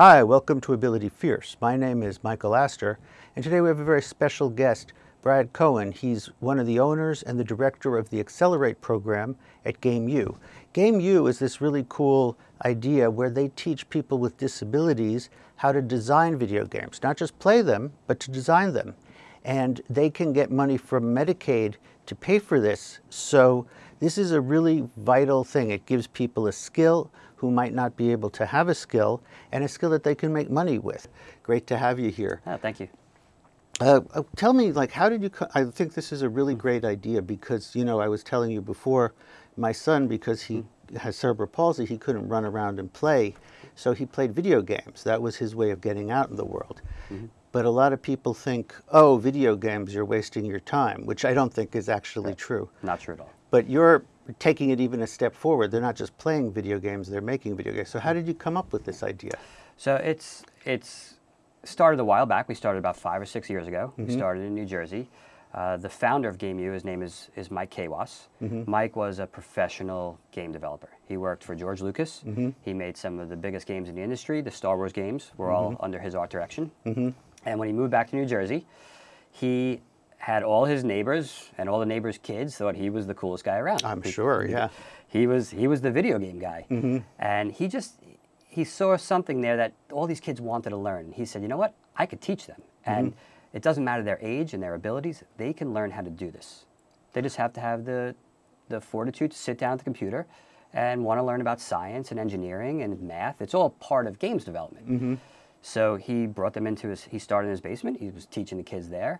Hi, welcome to Ability Fierce. My name is Michael Astor, and today we have a very special guest, Brad Cohen. He's one of the owners and the director of the Accelerate program at Game U. Game U is this really cool idea where they teach people with disabilities how to design video games, not just play them, but to design them. And they can get money from Medicaid to pay for this. So this is a really vital thing. It gives people a skill who might not be able to have a skill and a skill that they can make money with. Great to have you here. Oh, thank you. Uh, uh tell me, like, how did you? I think this is a really great idea because you know I was telling you before, my son because he mm. has cerebral palsy, he couldn't run around and play, so he played video games. That was his way of getting out in the world. Mm -hmm. But a lot of people think, oh, video games, you're wasting your time, which I don't think is actually right. true. Not true at all. But you're taking it even a step forward. They're not just playing video games, they're making video games. So how did you come up with this idea? So it's, it's started a while back. We started about five or six years ago. Mm -hmm. We mm-hmm. started in New Jersey. Uh, the founder of Game U, his name is, is Mike Kawas. Mm -hmm. Mike was a professional game developer. He worked for George Lucas. Mm -hmm. He made some of the biggest games in the industry. The Star Wars games were all mm-hmm. under his art direction. Mm-hmm. And when he moved back to New Jersey, he had all his neighbors and all the neighbors' kids thought he was the coolest guy around. I'm he, sure, yeah. He was he was the video game guy, mm -hmm. and he just he saw something there that all these kids wanted to learn. He said, you know what, I could teach them, and mm -hmm. it doesn't matter their age and their abilities. They can learn how to do this. They just have to have the the fortitude to sit down at the computer and want to learn about science and engineering and math. It's all part of games development. Mm -hmm. So he brought them into his. He started in his basement. He was teaching the kids there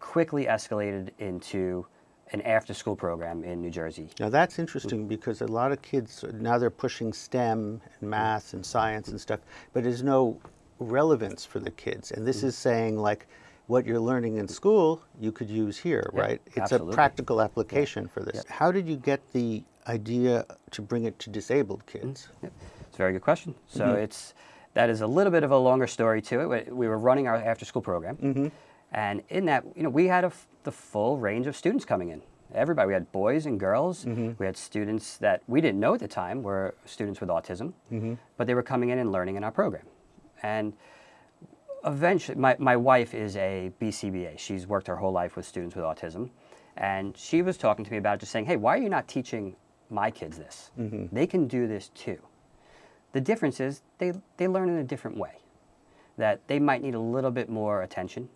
quickly escalated into an after-school program in New Jersey. Now that's interesting because a lot of kids, now they're pushing STEM and math and science and stuff, but there's no relevance for the kids. And this mm -hmm. is saying like, what you're learning in school, you could use here, yeah, right? It's absolutely. a practical application yeah. for this. Yeah. How did you get the idea to bring it to disabled kids? Mm -hmm. It's a very good question. So mm -hmm. it's, that is a little bit of a longer story to it. We were running our after-school program. Mm-hmm. And in that, you know, we had the full range of students coming in. Everybody, we had boys and girls. Mm -hmm. We had students that we didn't know at the time were students with autism, mm -hmm. but they were coming in and learning in our program. And eventually, my, my wife is a BCBA. She's worked her whole life with students with autism. And she was talking to me about just saying, hey, why are you not teaching my kids this? Mm -hmm. They can do this too. The difference is they, they learn in a different way, that they might need a little bit more attention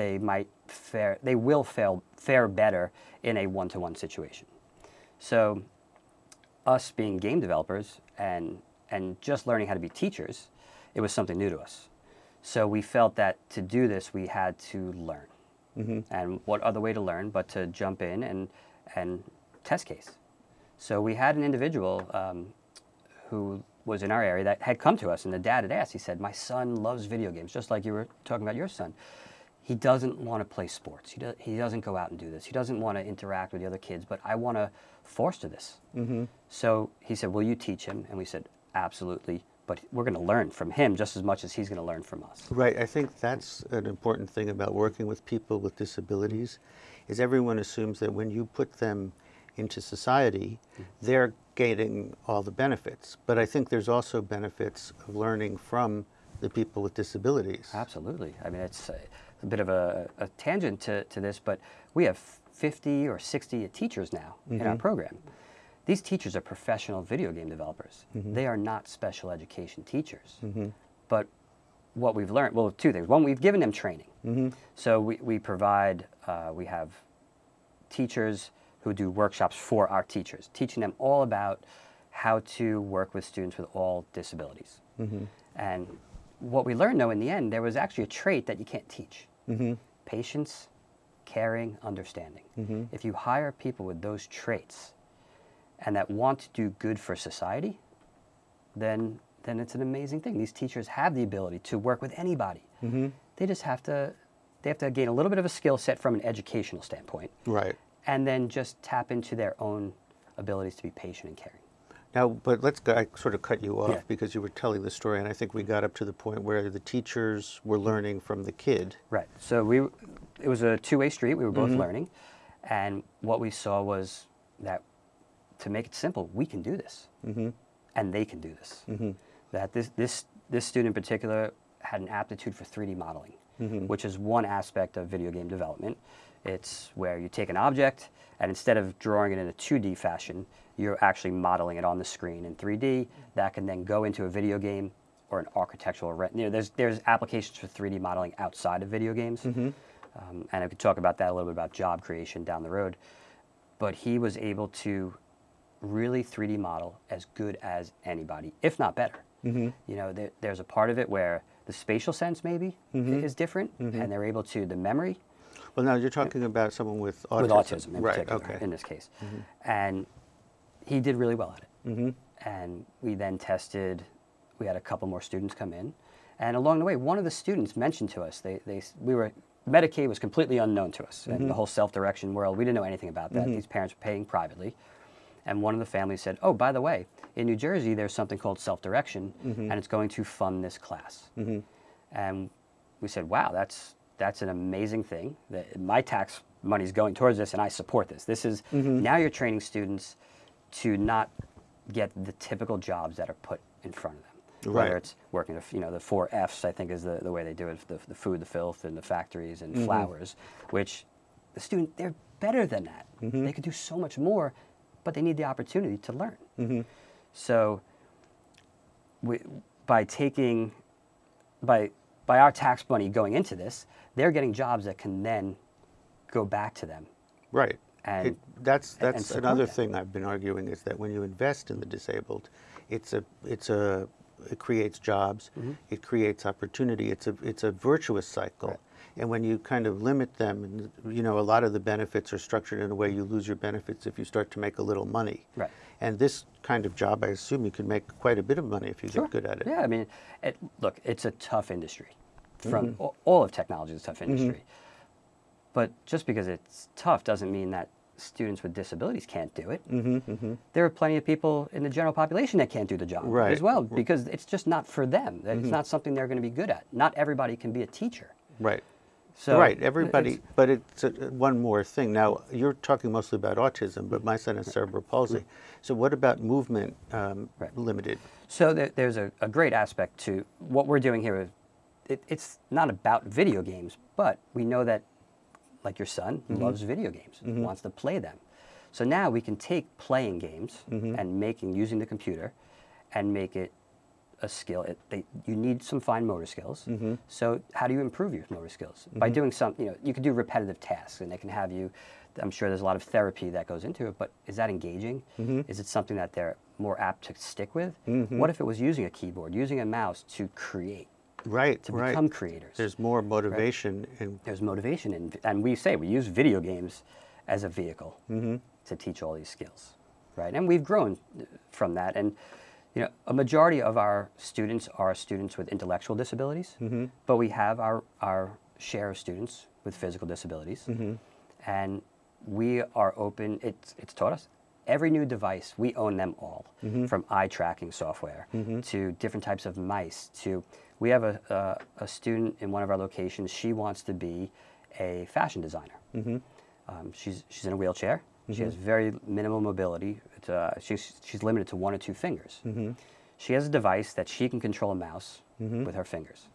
they might fare, they will fail, fare better in a one-to-one -one situation. So us being game developers and, and just learning how to be teachers, it was something new to us. So we felt that to do this, we had to learn. Mm -hmm. And what other way to learn but to jump in and, and test case. So we had an individual um, who was in our area that had come to us and the dad had asked, he said, my son loves video games, just like you were talking about your son he doesn't want to play sports. He, do, he doesn't go out and do this. He doesn't want to interact with the other kids, but I want to foster this. Mm -hmm. So he said, will you teach him? And we said, absolutely, but we're going to learn from him just as much as he's going to learn from us. Right. I think that's an important thing about working with people with disabilities is everyone assumes that when you put them into society, mm they're gaining all the benefits. But I think there's also benefits of learning from the people with disabilities. Absolutely. I mean, it's, uh, a bit of a, a tangent to, to this, but we have 50 or 60 teachers now mm -hmm. in our mm-hmm. program. These teachers are professional video game developers. Mm -hmm. They are not special education teachers. Mm -hmm. But what we've learned, well, two things. One, we've given them training. Mm-hmm. So we, we provide, uh, we have teachers who do workshops for our teachers, teaching them all about how to work with students with all disabilities. Mm-hmm. And what we learned, though, in the end, there was actually a trait that you can't teach. Mm -hmm. Patience, caring, understanding. Mm -hmm. If you hire people with those traits and that want to do good for society, then then it's an amazing thing. These teachers have the ability to work with anybody. Mm -hmm. They just have to they have to gain a little bit of a skill set from an educational standpoint. Right. And then just tap into their own abilities to be patient and caring. Now, but let's go, I sort of cut you off yeah. because you were telling the story, and I think we got up to the point where the teachers were learning from the kid. Right. So we, it was a two-way street. We were both mm -hmm. learning, and what we saw was that, to make it simple, we can do this, mm -hmm. and they can do this. Mm -hmm. That this this this student in particular had an aptitude for 3D modeling, which is one aspect of video game development. It's where you take an object and instead of drawing it in a 2D fashion, you're actually modeling it on the screen in 3D. That can then go into a video game or an architectural. Re- you know, there's there's applications for 3D modeling outside of video games, mm-hmm. um, and I could talk about that a little bit about job creation down the road. But he was able to really 3D model as good as anybody, if not better. Mm-hmm. You know, there, there's a part of it where the spatial sense maybe mm-hmm. is different, and they're able to the memory Well, now you're talking about someone with autism. with autism in right, particular okay. in this case, and he did really well at it. Mm-hmm. And we then tested. We had a couple more students come in, and along the way, one of the students mentioned to us they, they we were Medicaid was completely unknown to us, and mm-hmm. the whole self-direction world. We didn't know anything about that. Mm-hmm. These parents were paying privately, and one of the families said, "Oh, by the way, in New Jersey, there's something called self-direction, and it's going to fund this class." And we said, "Wow, that's that's an amazing thing. That my tax money is going towards this, and I support this. This is now you're training students to not get the typical jobs that are put in front of them, Right. whether it's working, the you know, the four Fs. I think is the, the way they do it: the, the food, the filth, and the factories and mm-hmm. flowers. Which the student they're better than that. Mm-hmm. They could do so much more, but they need the opportunity to learn. Mm-hmm. So we, by taking by by our tax money going into this, they're getting jobs that can then go back to them. Right. And- It- that's that's support another thing I've been arguing is that when you invest in the disabled, it's a it's a it creates jobs, Mm-hmm. it creates opportunity. It's a it's a virtuous cycle. Right. And when you kind of limit them, and you know, a lot of the benefits are structured in a way you lose your benefits if you start to make a little money. Right. And this kind of job, I assume you can make quite a bit of money if you get good at it. Yeah, I mean, it, look, it's a tough industry. Mm-hmm. From all, all of technology is a tough industry. But just because it's tough doesn't mean that students with disabilities can't do it. Mm-hmm, There are plenty of people in the general population that can't do the job Right. as well because it's just not for them. It's not something they're going to be good at. Not everybody can be a teacher. Right. So right, everybody, it's- but it's uh, one more thing. Now, you're talking mostly about autism, but my son has cerebral palsy. So, what about movement um, Right. limited? So there, there's a, a great aspect to what we're doing here. It, it's not about video games, but we know that, like your son, mm-hmm. loves video games, mm-hmm. wants to play them. So now we can take playing games mm-hmm. and making using the computer, and make it a skill. It, they, you need some fine motor skills. So how do you improve your motor skills? By doing some, you know, you can do repetitive tasks, and they can have you. I'm sure there's a lot of therapy that goes into it, but is that engaging? Is it something that they're more apt to stick with? What if it was using a keyboard, using a mouse to create, Right, to right. become creators? There's more motivation in there's motivation in, and we say we use video games as a vehicle Mm-hmm. to teach all these skills, right? And we've grown from that. And you know, a majority of our students are students with intellectual disabilities, Mm-hmm. but we have our our share of students with physical disabilities, Mm-hmm. and we are open. It's it's taught us. Every new device, we own them all, Mm-hmm. from eye tracking software to different types of mice. To we have a, a, a student in one of our locations. She wants to be a fashion designer. Mm-hmm. Um, she's she's in a wheelchair. She has very minimal mobility. It's, uh, she's she's limited to one or two fingers. Mm-hmm. She has a device that she can control a mouse with her fingers.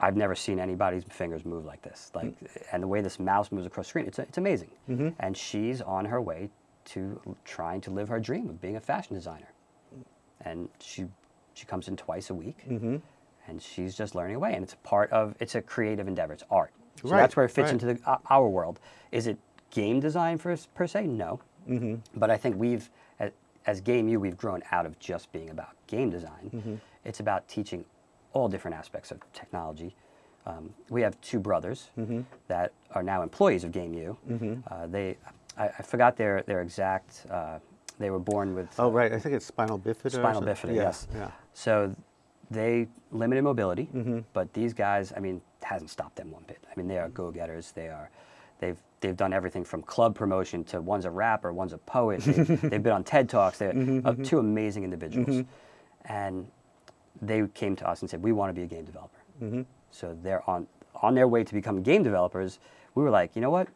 I've never seen anybody's fingers move like this. Like, and the way this mouse moves across the screen, it's, it's amazing. And she's on her way to trying to live her dream of being a fashion designer. And she she comes in twice a week, and she's just learning away. And it's a part of it's a creative endeavor. It's art. So Right, that's where it fits right. into the, uh, our world. Is it game design for, per se? No. But I think we've, as, as Game U, we've grown out of just being about game design. It's about teaching all different aspects of technology. Um, we have two brothers that are now employees of Game U. Uh, they, I, I forgot their, their exact, uh, they were born with Oh, right. I think it's spinal bifida. spinal bifida, Yeah, yes. Yeah. So they limited mobility, mm-hmm. but these guys, I mean, hasn't stopped them one bit. I mean, they are go-getters. They are, they've they've done everything from club promotion to one's a rapper, one's a poet. They've, they've been on TED talks. They're mm-hmm, uh, mm-hmm. two amazing individuals, and they came to us and said, "We want to be a game developer." So they're on on their way to become game developers. We were like, you know what?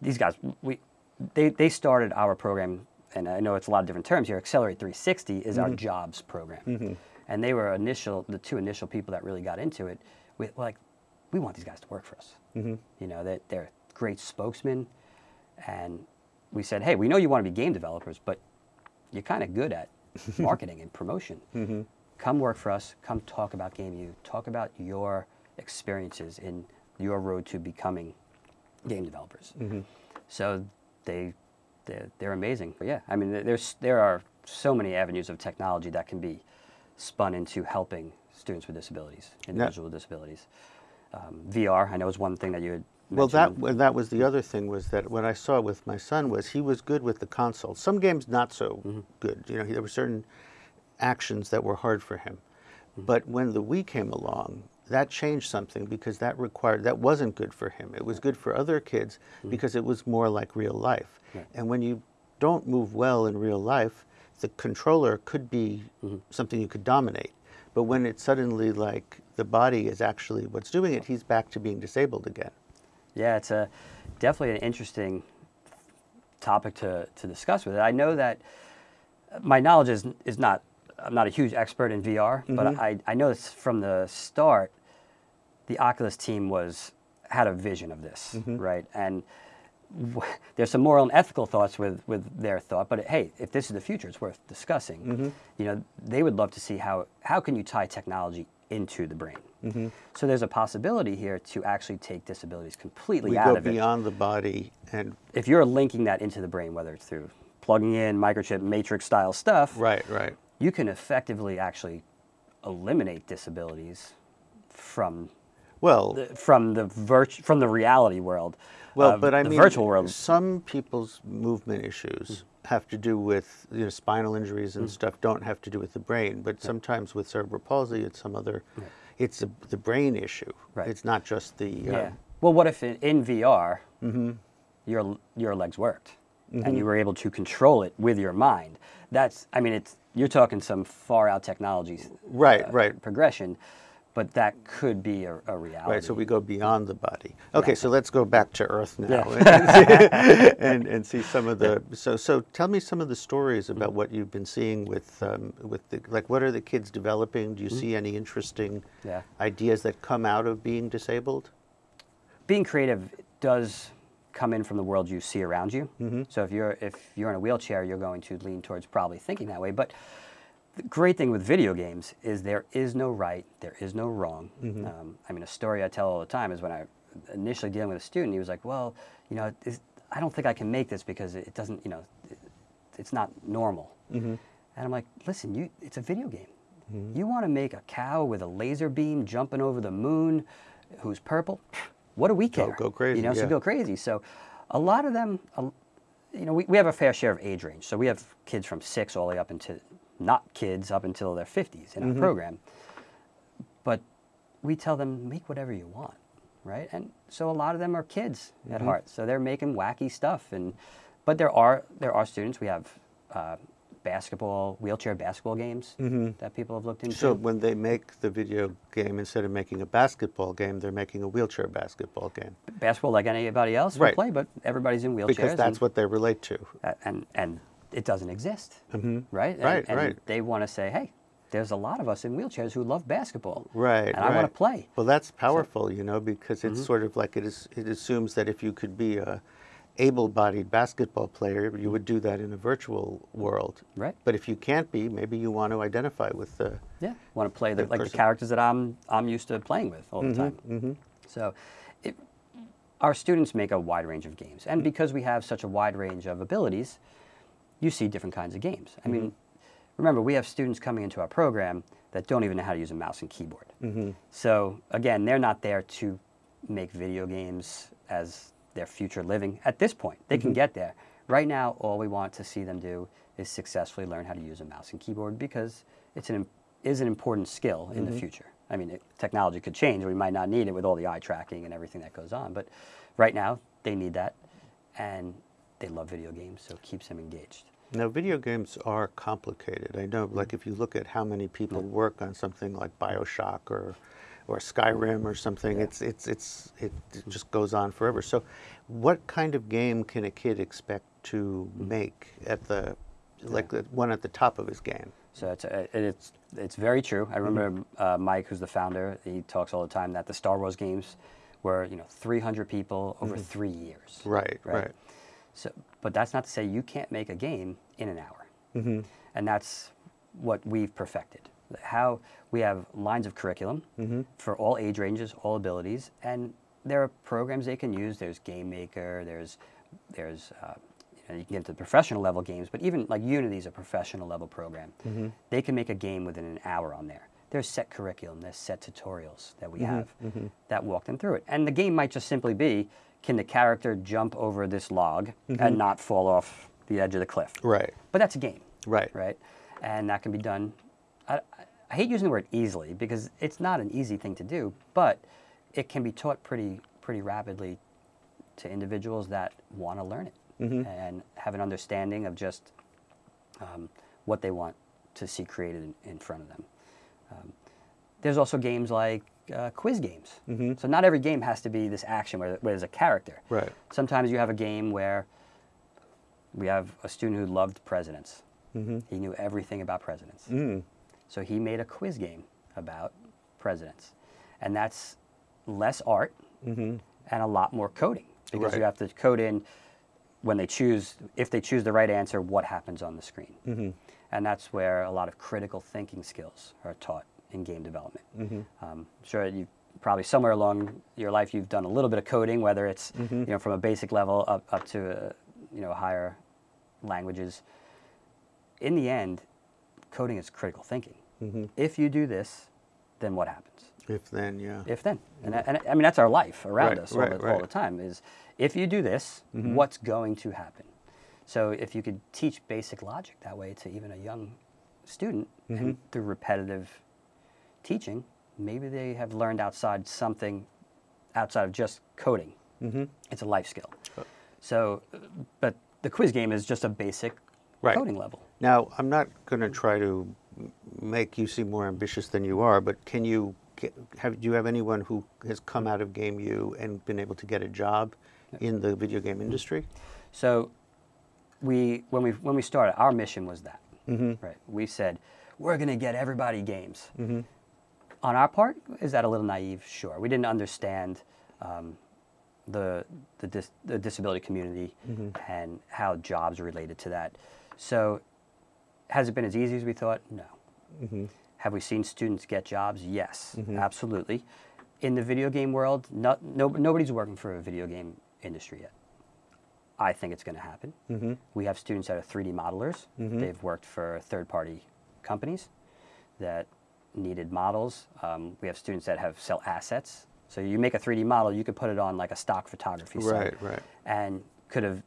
these guys, we, they, they started our program, and I know it's a lot of different terms here. Accelerate 360 is our jobs program. And they were initial, the two initial people that really got into it. We, like, we want these guys to work for us. Mm-hmm. You know, that they're great spokesmen. And we said, hey, we know you want to be game developers, but you're kind of good at marketing and promotion. Mm-hmm. Come work for us. Come talk about Game U. Talk about your experiences in your road to becoming game developers. Mm-hmm. So they, they're, they're amazing. But yeah, I mean, there- there's there are so many avenues of technology that can be spun into helping students with disabilities, individuals with disabilities. Um, VR, I know, is one thing that you had Well, that mentioned. that was the other thing was that what I saw with my son was he was good with the console. Some games not so Mm-hmm. good. You know, he- there were certain actions that were hard for him. Mm-hmm. But when the Wii came along, that changed something because that required that wasn't good for him. It was good for other kids because it was more like real life. Mm-hmm. Right. And when you don't move well in real life, the controller could be Mm-hmm. something you could dominate. But when it's suddenly like the body is actually what's doing it, he's back to being disabled again. Yeah, it's a definitely an interesting topic to, to discuss with it. I know that my knowledge is is not I'm not a huge expert in VR, but I, I know it's from the start the Oculus team was had a vision of this, mm-hmm. right? And w- there's some moral and ethical thoughts with, with their thought, but hey, if this is the future, it's worth discussing. Mm-hmm. You know, they would love to see how how can you tie technology into the brain. Mm-hmm. So there's a possibility here to actually take disabilities completely We out go of it. beyond the body and If you're linking that into the brain, whether it's through plugging in microchip matrix style stuff, right, right. you can effectively actually eliminate disabilities from Well, the, from the virt- from the reality world. well, of but I mean, virtual world. Some people's movement issues have to do with you know spinal injuries Mm. and stuff. Don't have to do with the brain, but sometimes with cerebral palsy, it's some other. It's a, the brain issue. Right. It's not just the. Uh, Yeah. Well, what if in, in VR, Mm-hmm. your your legs worked, and you were able to control it with your mind? That's, I mean, it's you're talking some far out technologies, Right, uh, right. progression, but that could be a, a reality. Right, so we go beyond the body. Okay, so let's go back to Earth now Yeah. and, see, and, see some of the. So, so tell me some of the stories Mm-hmm. about what you've been seeing with um, with the like. What are the kids developing? Do you Mm-hmm. see any interesting Yeah. ideas that come out of being disabled? being creative does come in from the world you see around you. So if you're if you're in a wheelchair, you're going to lean towards probably thinking that way. But the great thing with video games is there is no right, there is no wrong. Mm-hmm. Um, I mean, a story I tell all the time is when I initially dealing with a student, he was like, "Well, you know, I don't think I can make this because it doesn't, you know, it, it's not normal." Mm-hmm. And I'm like, "Listen, you, it's a video game. Mm-hmm. You want to make a cow with a laser beam jumping over the moon, who's purple? What do we care? go crazy, You know, so go crazy. So, a lot of them, a- you know, we, we have a fair share of age range. So we have kids from six all the way up into not kids up until their 50s in our Mm-hmm. program. But we tell them make whatever you want, right? And so a lot of them are kids Mm-hmm. at heart. So they're making wacky stuff. And but there are there are students. We have uh, basketball, wheelchair basketball games that people have looked into. Mm-hmm. So when they make the video game, instead of making a basketball game, they're making a wheelchair basketball game basketball like anybody else will Right. play, but everybody's in wheelchairs. because that's and- what they relate to. Uh, and and it doesn't exist, mm-hmm. right? And, Right, and right. They want to say, hey, there's a lot of us in wheelchairs who love basketball, Right, And I want to play. Well, that's powerful, you know, because Mm-hmm. it's sort of like it is. It assumes that if you could be a able-bodied basketball player, you would do that in a virtual world. Right. But if you can't be, maybe you want to identify with the. Yeah, want to play the, The like the characters that I'm I'm used to playing with all the mm-hmm, time. Mm-hmm. So, it, our students make a wide range of games, and mm. because we have such a wide range of abilities, you see different kinds of games. I mean, mm-hmm. remember we have students coming into our program that don't even know how to use a mouse and keyboard. Mm-hmm. So again, they're not there to make video games as their future living at this point. They can mm-hmm. get there. Right now, all we want to see them do is successfully learn how to use a mouse and keyboard because it's an is an important skill in the future. I mean, it, technology could change. We might not need it with all the eye tracking and everything that goes on, but right now they need that, and they love video games, so it keeps them engaged. Now, video games are complicated. I know, like if you look at how many people work on something like Bioshock or, or Skyrim or something, it's it's it's it, just goes on forever. So, what kind of game can a kid expect to make at the, like the one at the top of his game? So it's uh, it's it's very true. I remember uh, Mike, who's the founder. He talks all the time that the Star Wars games were you know 300 people over three years. Right, right. So, but that's not to say you can't make a game in an hour. Mm-hmm. And that's what we've perfected. How we have lines of curriculum mm-hmm. for all age ranges, all abilities, and there are programs they can use. There's Game Maker. There's there's uh, you, know, you can get to the professional level games, but even like Unity is a professional level program. Mm-hmm. They can make a game within an hour on there. There's set curriculum. There's set tutorials that we have that walk them through it. And the game might just simply be, can the character jump over this log and not fall off the edge of the cliff? Right. But that's a game, Right. right? And that can be done. I, I- hate using the word easily because it's not an easy thing to do, but it can be taught pretty pretty rapidly to individuals that want to learn it and have an understanding of just um, what they want to see created in, in front of them. Um, there's also games like uh, quiz games. So not every game has to be this action where, where there's a character. Right. Sometimes you have a game where we have a student who loved presidents. He knew everything about presidents. Mm. So he made a quiz game about presidents. And that's less art and a lot more coding because. Right. you have to code in when they choose, if they choose the right answer, what happens on the screen. Mm-hmm. And that's where a lot of critical thinking skills are taught in game development. Mm-hmm. Um, sure, you probably somewhere along your life you've done a little bit of coding, whether it's Mm-hmm. you know from a basic level up up to uh, you know higher languages. In the end, coding is critical thinking. Mm-hmm. If you do this, then what happens? If then, yeah. If then, and, I- and I mean that's our life around Right, us all, right, the, all right. Mm-hmm. the time. Is if you do this, what's going to happen? So if you could teach basic logic that way to even a young student Mm-hmm. and through repetitive teaching, maybe they have learned outside something outside of just coding. Mm-hmm. It's a life skill. So, but the quiz game is just a basic Right. coding level. Now, I'm not going to try to make you seem more ambitious than you are, but can you have do you have anyone who has come out of Game U and been able to get a job in the video game industry? So we when we when we started, our mission was that. Mm-hmm. Right. We said we're going to get everybody games. On our part, is that a little naive? Sure. We didn't understand um, the the, dis- the disability community mm-hmm. and how jobs related to that. So, has it been as easy as we thought? No. Mm-hmm. Have we seen students get jobs? Yes, mm-hmm. absolutely. In the video game world, no, no, nobody's working for a video game industry yet. I think it's going to happen. We have students that are 3D modelers. They've worked for third-party companies that needed models. Um, we have students that have sell assets. So you make a 3D model, you could put it on like a stock photography site. Right, right. And could a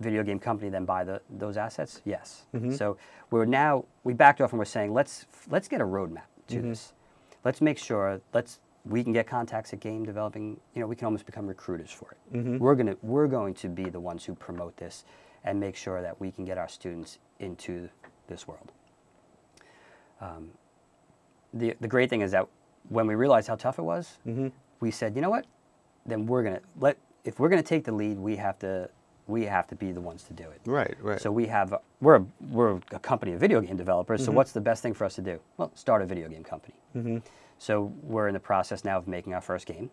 video game company then buy the, those assets? Yes. So we're now we backed off and we're saying let's let's get a roadmap to this. Let's make sure let's we can get contacts at game developing. You know, we can almost become recruiters for it. We're gonna we're going to be the ones who promote this and make sure that we can get our students into this world. Um, the the great thing is that when we realized how tough it was, mm-hmm. we said, you know what? Then we're gonna let if we're gonna take the lead, we have to we have to be the ones to do it. Right, right. So we have we're a, we're a company of video game developers. So mm-hmm. what's the best thing for us to do? Well, start a video game company. Mm-hmm. So we're in the process now of making our first game,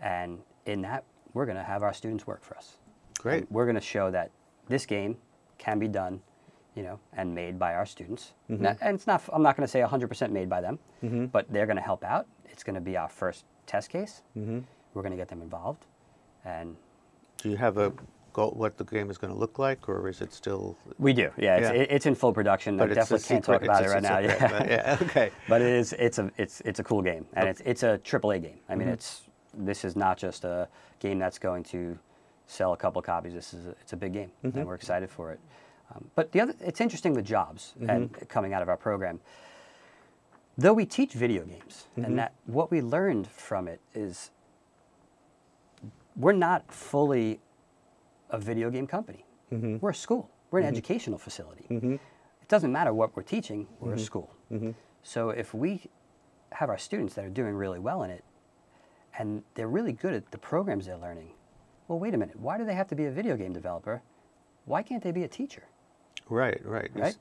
and in that we're going to have our students work for us. Great. And we're going to show that this game can be done, you know, and made by our students. Mm-hmm. Not- and it's not. I'm not going to say 100% made by them, mm-hmm. but they're going to help out. It's going to be our first test case. Mm-hmm. We're going to get them involved, and Do you have a goal what the game is going to look like, or is it still? We do, yeah. It's, Yeah. it- it's in full production. I But it's a definitely can't secret- talk about it right now. secret, Yeah. yeah, okay. But it is. It's a. It's it's a cool game, and it's it's a AAA game. I mean, it's this is not just a game that's going to sell a couple copies. This is a, it's a big game, and we're excited for it. Um, but the other, it's interesting with jobs and mm-hmm. coming out of our program. Though we teach video games, and mm-hmm. that what we learned from it is we're not fully a video game company. Mm-hmm. We're a school. We're an educational facility. It doesn't matter what we're teaching. We're a school. So if we have our students that are doing really well in it, and they're really good at the programs they're learning, well, wait a minute. Why do they have to be a video game developer? Why can't they be a teacher? Right, right. right?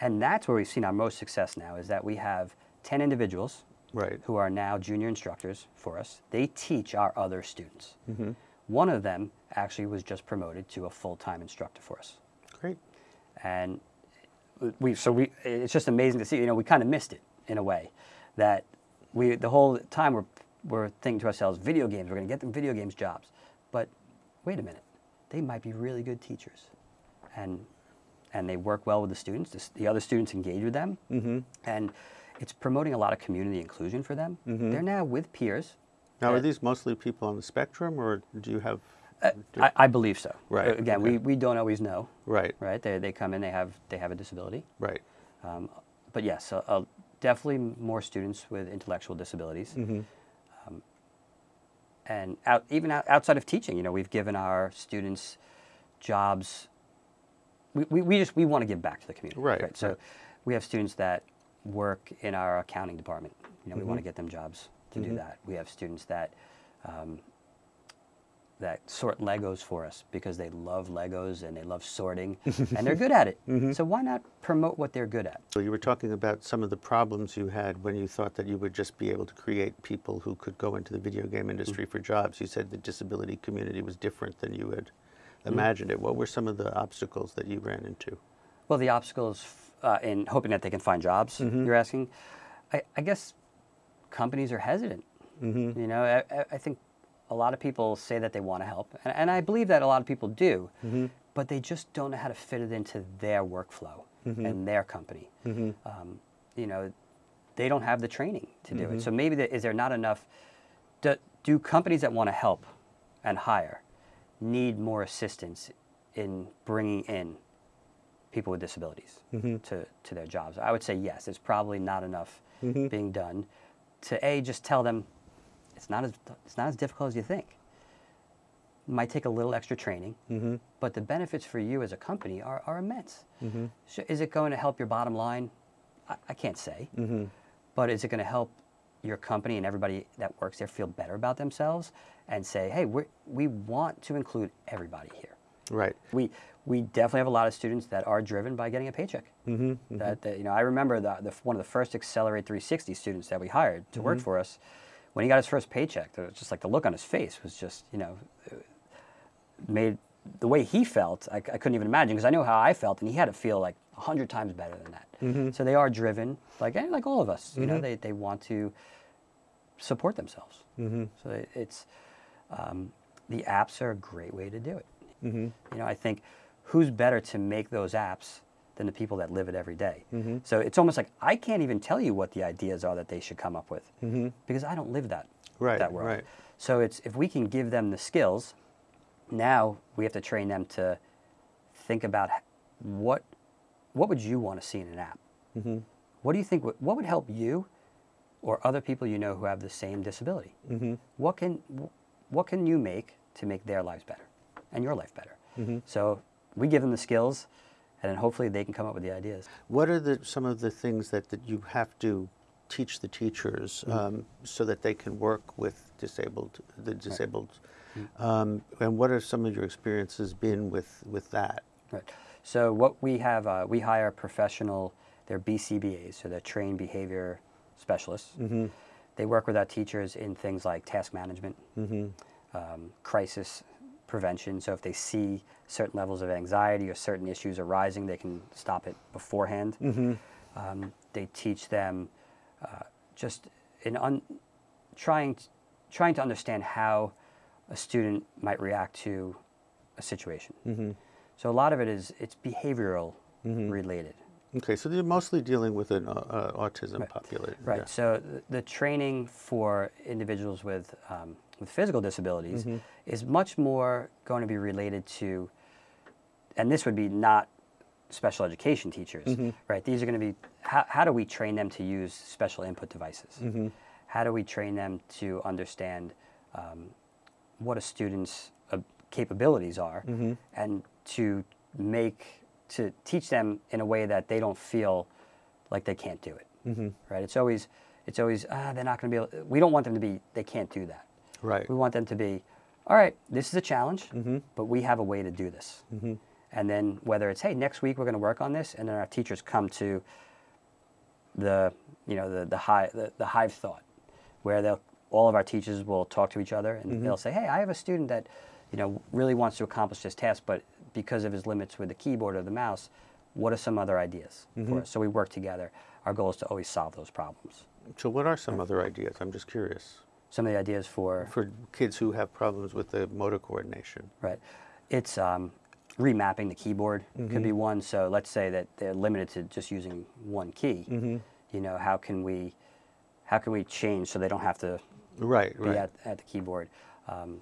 And that's where we've seen our most success now is that we have 10 individuals Right. who are now junior instructors for us. They teach our other students. Mm-hmm. One of them actually was just promoted to a full-time instructor for us. Great. And we so we it's just amazing to see, you know, we kind of missed it in a way that we the whole time we're we're thinking to ourselves, video games, we're going to get them video games jobs. But wait a minute. They might be really good teachers. And and they work well with the students. The, the other students engage with them. Mm-hmm. And it's promoting a lot of community inclusion for them. They're now with peers. Now, are these mostly people on the spectrum, or do you have? do- I, I believe so. Right, Uh, Again, okay. we, we don't always know. Right. Right. They, they come in. They have they have a disability. Right. Um, but yes, uh, uh, definitely more students with intellectual disabilities. Um, and out, even out, outside of teaching, you know, we've given our students jobs. We, we, we just we want to give back to the community. Right, So right. we have students that work in our accounting department. You know, we want to mm-hmm. get them jobs to do mm-hmm. that. We have students that um, that sort Legos for us because they love Legos and they love sorting and they're good at it. Mm-hmm. So why not promote what they're good at? So you were talking about some of the problems you had when you thought that you would just be able to create people who could go into the video game mm. industry for jobs. You said the disability community was different than you had Mm-hmm. imagined it. What were some of the obstacles that you ran into? Well, the obstacles uh, in hoping that they can find jobs, mm-hmm. you're asking. I, I guess companies are hesitant. Mm-hmm. You know, I, I- think a lot of people say that they want to help, and, and I believe that a lot of people do, but they just don't know how to fit it into their workflow and their company. Um, you know, they don't have the training to do it. So maybe is there not enough? Do, do companies that want to help and hire need more assistance in bringing in people with disabilities mm-hmm. to, to their jobs? I would say yes. There's probably not enough mm-hmm. being done to a just tell them it's not as it's not as difficult as you think. It might take a little extra training, mm-hmm. but the benefits for you as a company are, are immense. So is it going to help your bottom line? I, I can't say, but is it going to help your company and everybody that works there feel better about themselves and say, hey, we we want to include everybody here. Right. We we definitely have a lot of students that are driven by getting a paycheck. Mm-hmm, That, that you know, I remember the, the one of the first Accelerate 360 students that we hired to work for us. When he got his first paycheck, it was just like the look on his face was just you know made the way he felt. I, I couldn't even imagine because I know how I felt, and he had to feel like hundred times better than that. Mm-hmm. So they are driven, like eh, like all of us. You know, mm-hmm. they they want to support themselves. Mm-hmm. So it, it's um, the apps are a great way to do it. You know, I think who's better to make those apps than the people that live it every day? So it's almost like I can't even tell you what the ideas are that they should come up with because I don't live that Right, that world. right. So it's if we can give them the skills, now we have to train them to think about what what would you want to see in an app. Mm-hmm. What do you think? would- What would help you, or other people you know who have the same disability? Mm-hmm. What can what can you make to make their lives better, and your life better? Mm-hmm. So we give them the skills, and then hopefully they can come up with the ideas. What are the, some of the things that, that you have to teach the teachers um, so that they can work with disabled, the disabled? Um, and what are some of your experiences been with, with that? Right. So what we have, uh, we hire professional. They're BCBAs, so they're trained behavior specialists. They work with our teachers in things like task management, um, crisis prevention. So if they see certain levels of anxiety or certain issues arising, they can stop it beforehand. Um, they teach them uh, just in un- trying trying to understand how a student might react to a situation. So a lot of it is it's behavioral related. Okay, so they're mostly dealing with an uh, uh, autism population. Right. yeah. So the training for individuals with um, with physical disabilities is much more going to be related to, and this would be not special education teachers, right? These are going to be how, how do we train them to use special input devices? How do we train them to understand um, what a student's uh, capabilities are, and to make to teach them in a way that they don't feel like they can't do it. Mm-hmm. Right? It's always it's always ah they're not going to be able. We don't want them to be they can't do that. Right. We want them to be all right. This is a challenge, mm-hmm. but we have a way to do this. Mm-hmm. And then whether it's, hey, next week we're going to work on this, and then our teachers come to the, you know, the, the, hive, the, the hive thought, where they'll, all of our teachers will talk to each other and they'll say, hey, I have a student that, you know, really wants to accomplish this task, but because of his limits with the keyboard or the mouse, what are some other ideas for us? So we work together. Our goal is to always solve those problems. So what are some other ideas? I'm just curious. Some of the ideas for For kids who have problems with the motor coordination. Right. It's um, remapping the keyboard could be one. So let's say that they're limited to just using one key. You know, how can we how can we change so they don't have to Right, be right. at, at the keyboard? Um,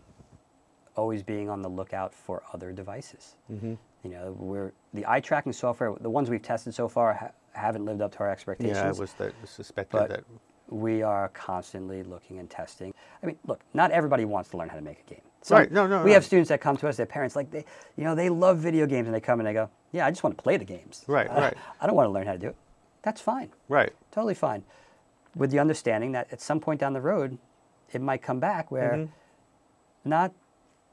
always being on the lookout for other devices. Mm-hmm. You know, we're the eye tracking software. The ones we've tested so far ha- haven't lived up to our expectations. Yeah, I was that suspected but that. we are constantly looking and testing. I mean, look, not everybody wants to learn how to make a game. Right, no, no, We no. have students that come to us, their parents like they, you know, they love video games, and they come and they go, "Yeah, I just want to play the games. Right, I, right. I don't want to learn how to do it. That's fine, Right. totally fine." With the understanding that at some point down the road, it might come back where Mm-hmm. not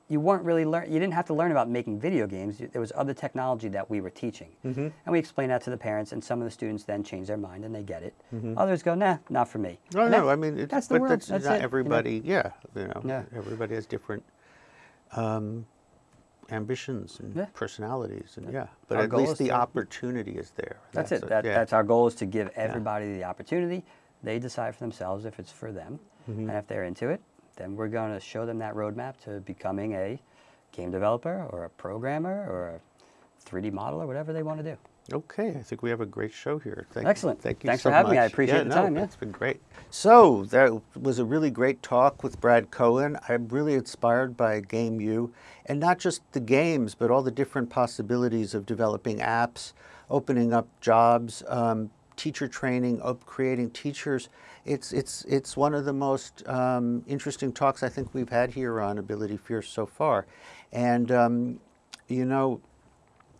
you weren't really learn you didn't have to learn about making video games there was other technology that we were teaching Mm-hmm. and we explained that to the parents and some of the students then change their mind and they get it others go nah not for me No, And no, that- I mean, it, that's the world that's, that's not it, you know? everybody. Yeah, you know, Yeah. everybody has different um, ambitions and Yeah. personalities, and yeah. But Our at least the to- opportunity is there. that's, it a- that, yeah. that's our goal is to give everybody the opportunity they decide for themselves if it's for them Mm-hmm. and if they're into it then we're going to show them that roadmap to becoming a game developer or a programmer or a 3d modeler whatever they want to do Okay, I think we have a great show here. Thank Excellent. You, thank you Thanks so for having me. I appreciate yeah, the no, time, yeah. It's been great. So that was a really great talk with Brad Cohen. I'm really inspired by Game U, and not just the games, but all the different possibilities of developing apps, opening up jobs, um, teacher training, up creating teachers. It's it's it's one of the most um, interesting talks I think we've had here on Ability Fierce so far, and um, you know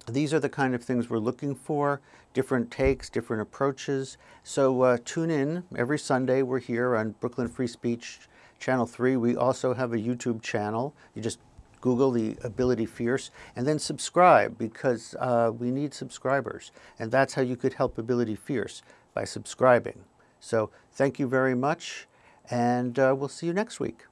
these are the kind of things we're looking for different takes different approaches. So uh, tune in. Every sunday we're here on brooklyn free speech channel 3 we also have a youtube channel. You just google the ability fierce and then subscribe because uh, we need subscribers. And that's how you could help ability fierce by subscribing so thank you very much and uh, we'll see you next week